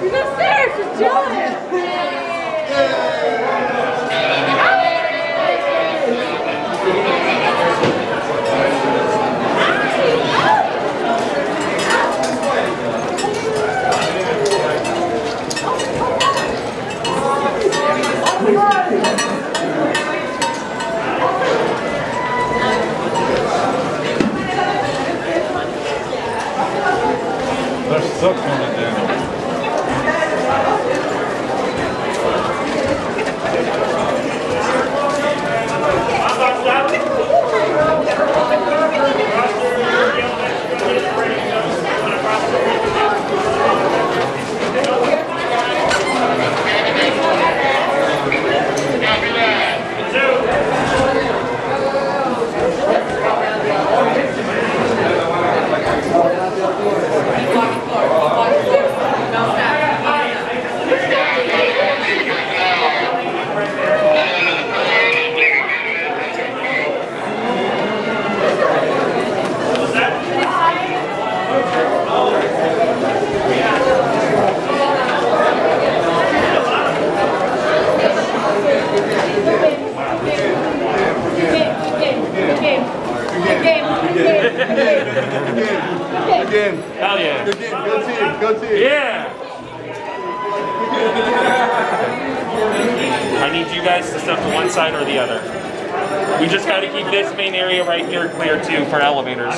He's upstairs, just chilling. They're stuck on it down. Again. Hell yeah. Good game. Go team. Go team. Yeah. I need you guys to step to one side or the other. We just got to keep this main area right here clear too for elevators.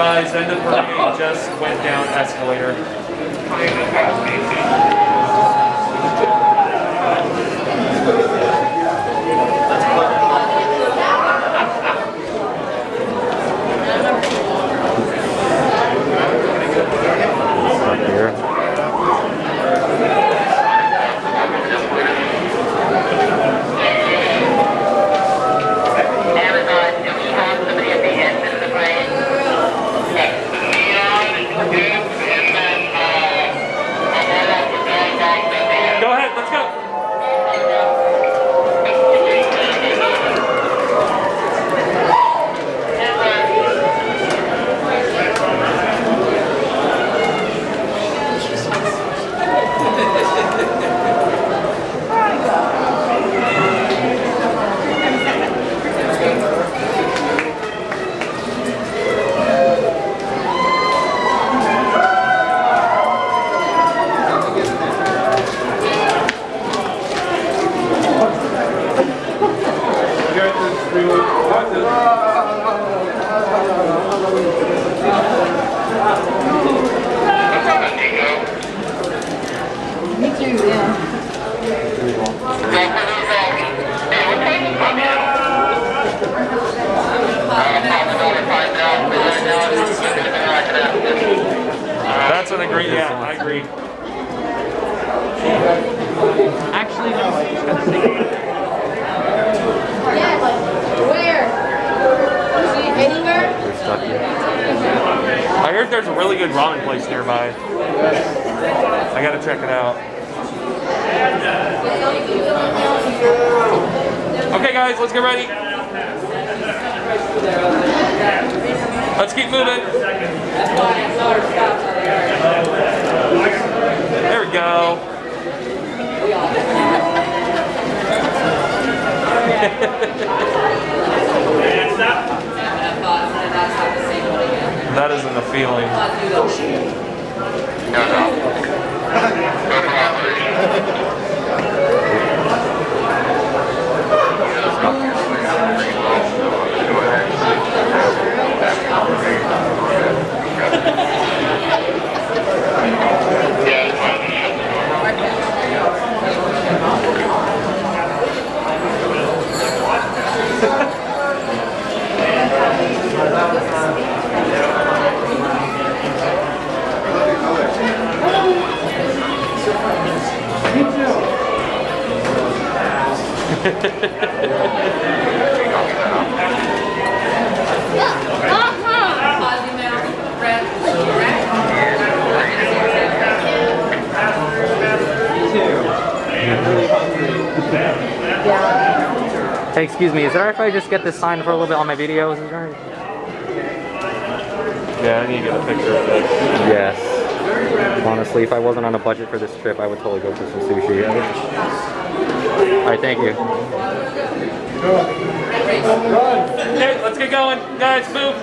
Advised, end of parade just went down escalator. That's an agree. Yeah, I agree. Actually, no. Yes. Where? See anywhere? I heard there's a really good ramen place nearby. I gotta check it out. Okay, guys, let's get ready. Let's keep moving. There we go. Hey, excuse me, is it alright if I just get this signed for a little bit on my videos? Is it alright? Yeah, I need to get a picture of this. Yes. Honestly, if I wasn't on a budget for this trip, I would totally go for some sushi. Alright, thank you. Okay, let's get going. Guys, move.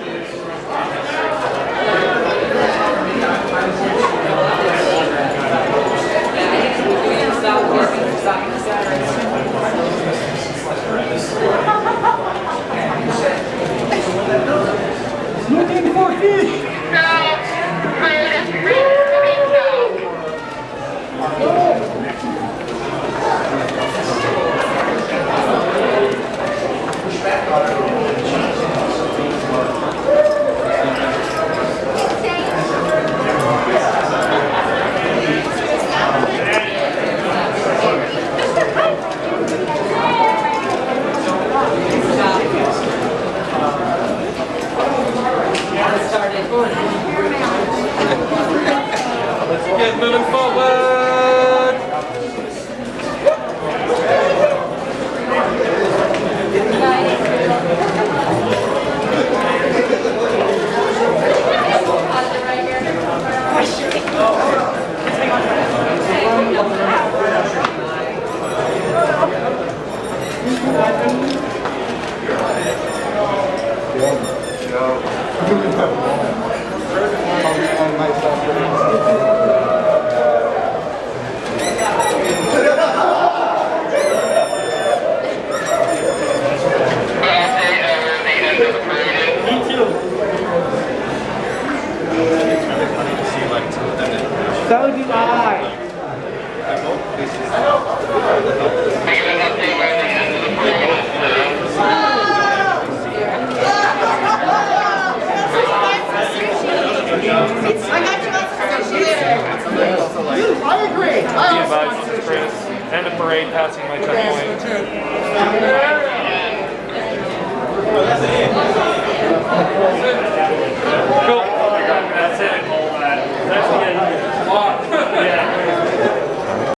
End of parade, passing my checkpoint. Cool.